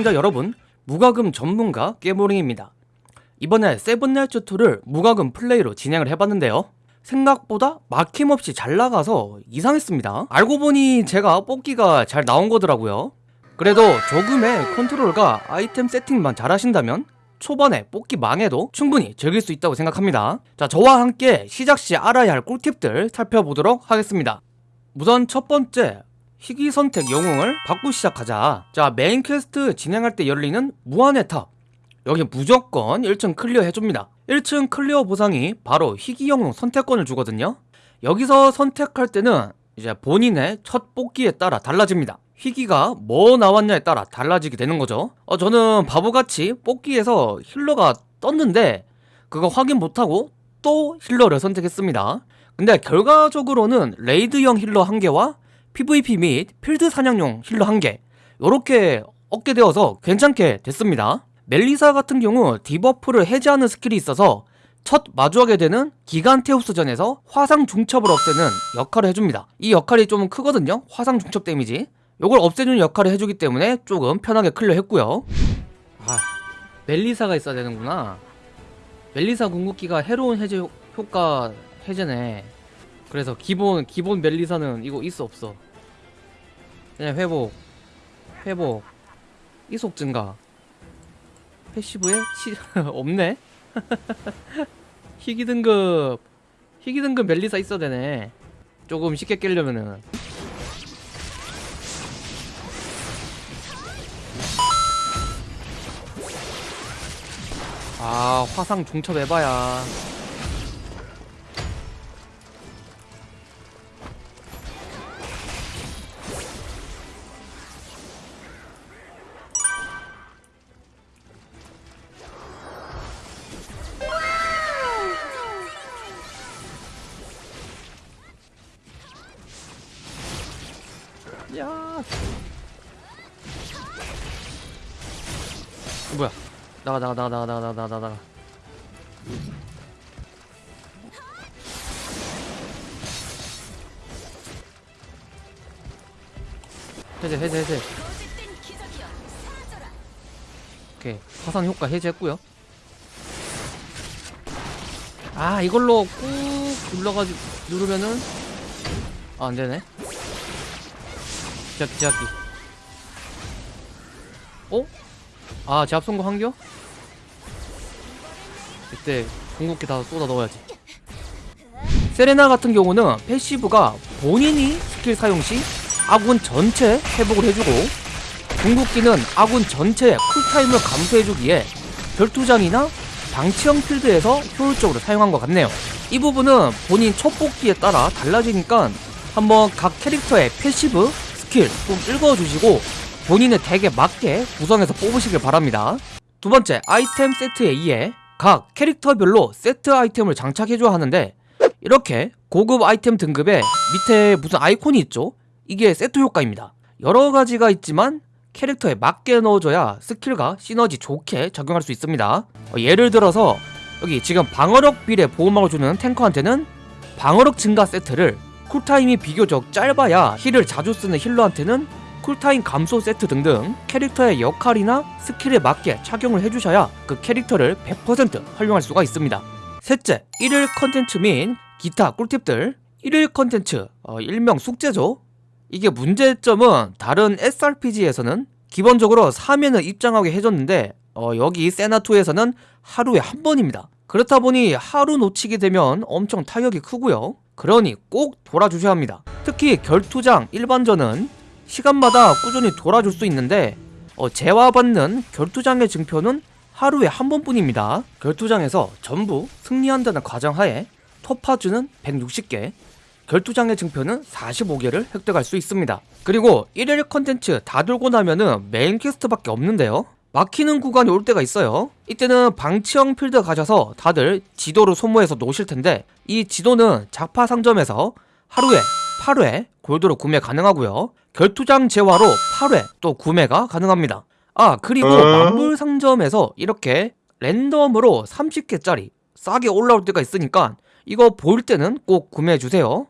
시청자 여러분 무과금 전문가 깨모링입니다. 이번에 세븐나이츠 2를 무과금 플레이로 진행을 해봤는데요. 생각보다 막힘없이 잘 나가서 이상했습니다. 알고 보니 제가 뽑기가 잘 나온 거더라고요. 그래도 조금의 컨트롤과 아이템 세팅만 잘 하신다면 초반에 뽑기 망해도 충분히 즐길 수 있다고 생각합니다. 자 저와 함께 시작시 알아야 할 꿀팁들 살펴보도록 하겠습니다. 우선 첫 번째 희귀 선택 영웅을 받고 시작하자. 자 메인 퀘스트 진행할 때 열리는 무한의 탑. 여기 무조건 1층 클리어 해줍니다. 1층 클리어 보상이 바로 희귀 영웅 선택권을 주거든요. 여기서 선택할 때는 이제 본인의 첫 뽑기에 따라 달라집니다. 희귀가 뭐 나왔냐에 따라 달라지게 되는 거죠. 어, 저는 바보같이 뽑기에서 healer가 떴는데 그거 확인 못하고 또 healer를 선택했습니다. 근데 결과적으로는 raid형 healer 한개와 PVP 및 필드 사냥용 healer 한 개. 이렇게 얻게 되어서 괜찮게 됐습니다. 멜리사 같은 경우 debuff를 해제하는 스킬이 있어서 첫 마주하게 되는 기간테우스전에서 화상 중첩을 없애는 역할을 해줍니다. 이 역할이 좀 크거든요. 화상 중첩 데미지. 이걸 없애주는 역할을 해주기 때문에 조금 편하게 클리어 했고요. 아 멜리사가 있어야 되는구나. 멜리사 궁극기가 해로운 해제 효, 효과 해제네. 그래서 기본 기본 멜리사는 이거 있어 없어 그냥 회복. 회복. 이속 증가. 패시브에 치 없네. 희귀 등급. 희귀 등급 멜리사 있어야 되네. 조금 쉽게 깨려면은. 아 화상 중첩 해봐야 야 뭐야? 나가 나가 나가 나가 나가 나가 나가 나가. 해제 해제 해제. 오케이. 화상 효과 해제했고요. 아 이걸로 꾹 눌러가지고 누르면은 아 안 되네 제압기 제압기 어? 아 제압 성공 한겨? 이때 궁극기 다 쏟아 넣어야지 세레나 같은 경우는 passive가 본인이 스킬 사용 시 아군 전체 회복을 해주고 궁극기는 아군 전체 cool time을 감소해주기에 결투장이나 방치형 필드에서 효율적으로 사용한 것 같네요 이 부분은 본인 첫 뽑기에 따라 달라지니까 한번 각 캐릭터의 passive, 스킬 좀 읽어주시고 본인의 덱에 맞게 구성해서 뽑으시길 바랍니다. 두 번째 아이템 세트 A에 각 캐릭터별로 세트 아이템을 장착해줘야 하는데 이렇게 고급 아이템 등급에 밑에 무슨 아이콘이 있죠? 이게 세트 효과입니다. 여러 가지가 있지만 캐릭터에 맞게 넣어줘야 스킬과 시너지 좋게 작용할 수 있습니다. 어, 예를 들어서 여기 지금 방어력 비례 보호막을 주는 tanker한테는 방어력 증가 세트를 cool time이 비교적 짧아야 heal을 자주 쓰는 healer한테는 cool time 감소 세트 등등 캐릭터의 역할이나 스킬에 맞게 착용을 해주셔야 그 캐릭터를 100% 활용할 수가 있습니다. 셋째, 1일 컨텐츠 및 기타 꿀팁들. 1일 컨텐츠, 어, 일명 숙제죠. 이게 문제점은 다른 SRPG에서는 기본적으로 3회는 입장하게 해줬는데 어, 여기 세나2에서는 하루에 한 번입니다. 그렇다 보니 하루 놓치게 되면 엄청 타격이 크고요 그러니 꼭 돌아주셔야 합니다. 특히 결투장 일반전은 시간마다 꾸준히 돌아줄 수 있는데 어, 재화받는 결투장의 증표는 하루에 한 번뿐입니다. 결투장에서 전부 승리한다는 과정하에 토파즈는 160개 결투장의 증표는 45개를 획득할 수 있습니다. 그리고 1일 컨텐츠 다 돌고 나면은 메인 퀘스트밖에 없는데요 막히는 구간이 올 때가 있어요. 이때는 방치형 필드 가셔서 다들 지도를 소모해서 놓으실 텐데 이 지도는 작파 상점에서 하루에 8회 골드로 구매 가능하고요. 결투장 재화로 8회 또 구매가 가능합니다. 아 그리고 만불 상점에서 이렇게 랜덤으로 30개짜리 싸게 올라올 때가 있으니까 이거 보일 때는 꼭 구매해주세요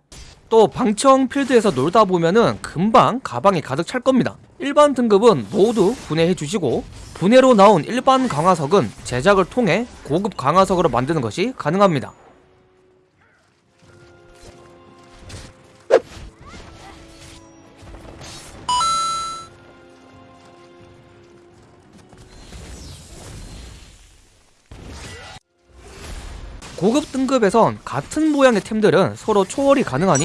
또 방청 필드에서 놀다 보면은 금방 가방이 가득 찰 겁니다 일반 등급은 모두 분해해 주시고 분해로 나온 일반 강화석은 제작을 통해 고급 강화석으로 만드는 것이 가능합니다. 고급 등급에선 같은 모양의 템들은 서로 초월이 가능하니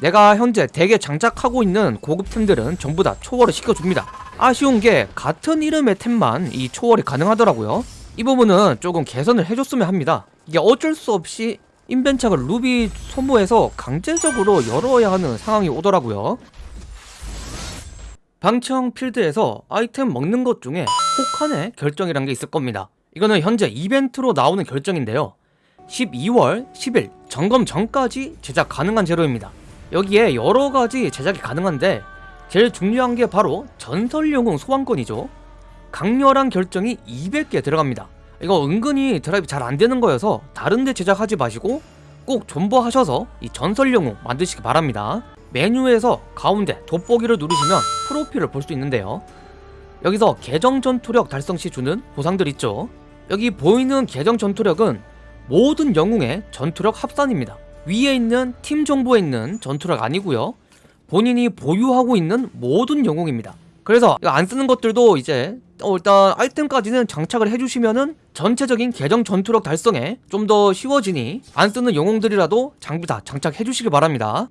내가 현재 덱에 장착하고 있는 고급 템들은 전부 다 초월을 시켜줍니다. 아쉬운 게 같은 이름의 템만 이 초월이 가능하더라고요. 이 부분은 조금 개선을 해줬으면 합니다. 이게 어쩔 수 없이 인벤착을 루비 소모해서 강제적으로 열어야 하는 상황이 오더라고요. 방청 필드에서 아이템 먹는 것 중에 혹한의 결정이란 게 있을 겁니다. 이거는 현재 이벤트로 나오는 결정인데요. 12월 10일 점검 전까지 제작 가능한 재료입니다. 여기에 여러가지 제작이 가능한데 제일 중요한 게 바로 전설영웅 소환권이죠. 강렬한 결정이 200개 들어갑니다. 이거 은근히 드라이브 잘 안되는 거여서 다른데 제작하지 마시고 꼭 존버하셔서 이 전설영웅 만드시기 바랍니다. 메뉴에서 가운데 돋보기를 누르시면 프로필을 볼 수 있는데요. 여기서 계정 전투력 달성 시 주는 보상들 있죠. 여기 보이는 계정 전투력은 모든 영웅의 전투력 합산입니다. 위에 있는 팀 정보에 있는 전투력 아니고요. 본인이 보유하고 있는 모든 영웅입니다. 그래서 안 쓰는 것들도 이제 어 일단 아이템까지는 장착을 해주시면은 전체적인 계정 전투력 달성에 좀 더 쉬워지니 안 쓰는 영웅들이라도 장비 다 장착해 주시기 바랍니다.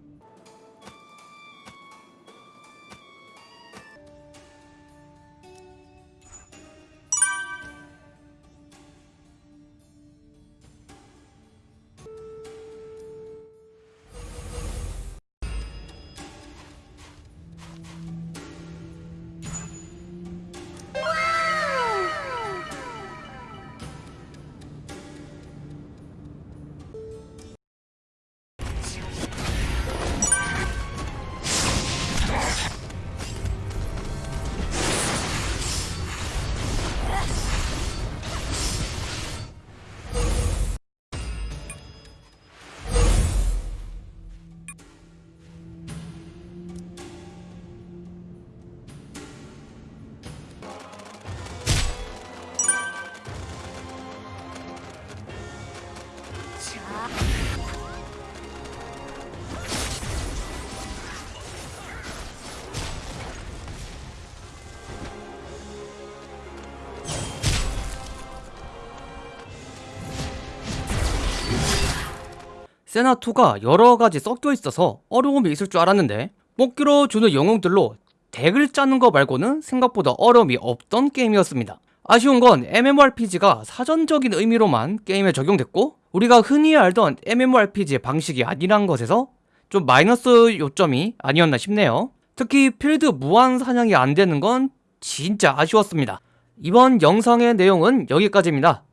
세나2가 여러가지 섞여 있어서 어려움이 있을 줄 알았는데 뽑기로 주는 영웅들로 덱을 짜는 거 말고는 생각보다 어려움이 없던 게임이었습니다. 아쉬운 건 MMORPG가 사전적인 의미로만 게임에 적용됐고 우리가 흔히 알던 MMORPG의 방식이 아니란 것에서 좀 마이너스 요점이 아니었나 싶네요. 특히 필드 무한 사냥이 안 되는 건 진짜 아쉬웠습니다. 이번 영상의 내용은 여기까지입니다.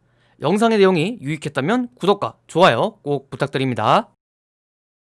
영상의 내용이 유익했다면 구독과 좋아요 꼭 부탁드립니다.